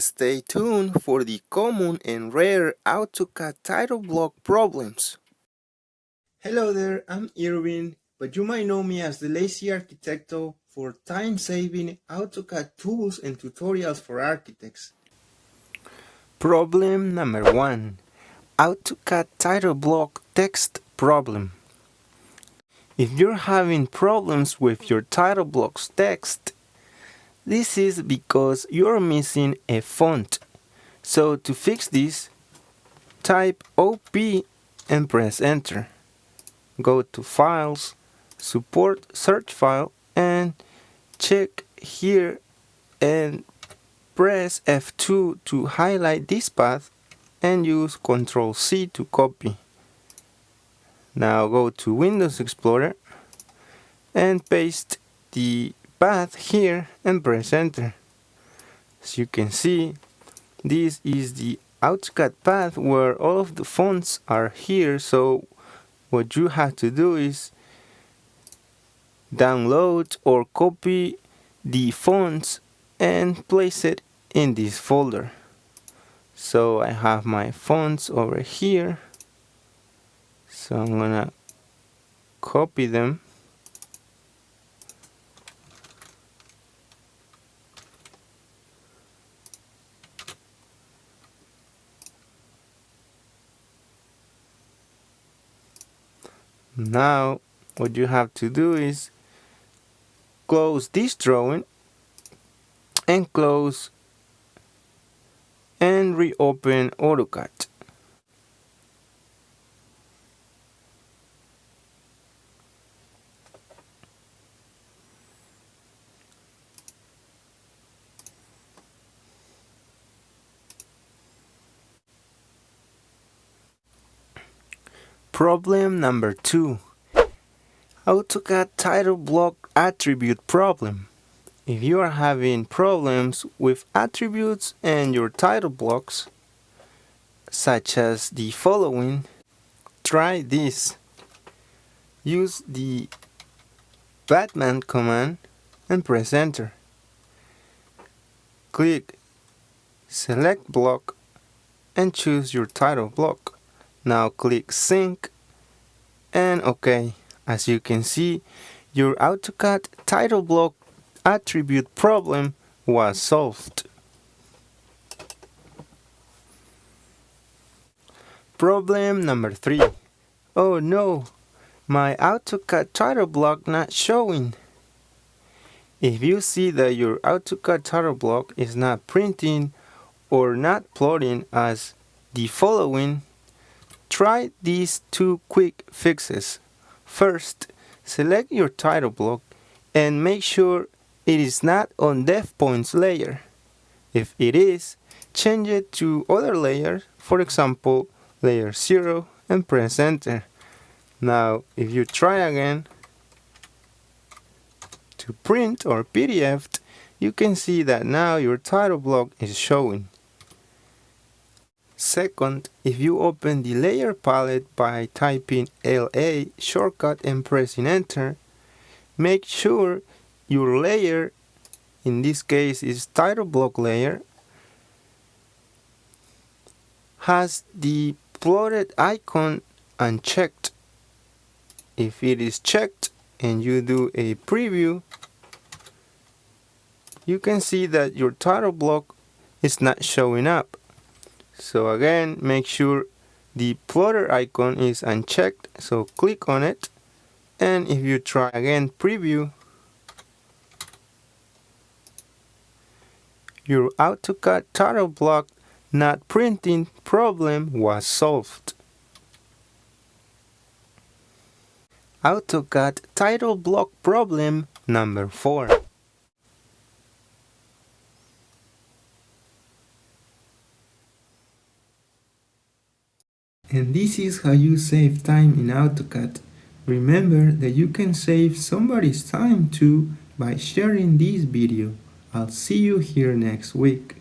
Stay tuned for the common and rare AutoCAD title block problems. Hello there, I'm Irvin, but you might know me as the Lazy Arquitecto for time-saving AutoCAD tools and tutorials for architects. Problem number one, AutoCAD title block text problem. If you're having problems with your title block's text, this is because you're missing a font. So to fix this, type OP and press enter. Go to Files, Support Search File and check here and press F2 to highlight this path and use Ctrl C to copy. Now go to Windows Explorer and paste the path here and press enter. As you can see, this is the AutoCAD path where all of the fonts are here, so what you have to do is download or copy the fonts and place it in this folder. So I have my fonts over here. So I'm gonna copy them Now what you have to do is close this drawing and close and reopen AutoCAD. Problem number two. AutoCAD title block attribute problem. If you are having problems with attributes and your title blocks, such as the following, try this. Use the BATTMAN command and press enter. Click select block and choose your title block. Now click sync and OK. As you can see, your AutoCAD title block attribute problem was solved. Problem number 3. Oh no, my AutoCAD title block not showing. If you see that your AutoCAD title block is not printing or not plotting as the following, Try these two quick fixes. First, select your title block and make sure it is not on Defpoints layer. If it is, change it to other layers, for example, layer 0 and press enter. Now, if you try again to print or PDF, you can see that now your title block is showing. Second, if you open the layer palette by typing LA shortcut and pressing enter, make sure your layer, in this case is title block layer, has the plotted icon unchecked. If it is checked and you do a preview, you can see that your title block is not showing up. So again, make sure the plotter icon is unchecked, so click on it. And if you try again preview, your AutoCAD title block not printing problem was solved. AutoCAD title block problem number 4. And this is how you save time in AutoCAD. Remember that you can save somebody's time too by sharing this video. I'll see you here next week.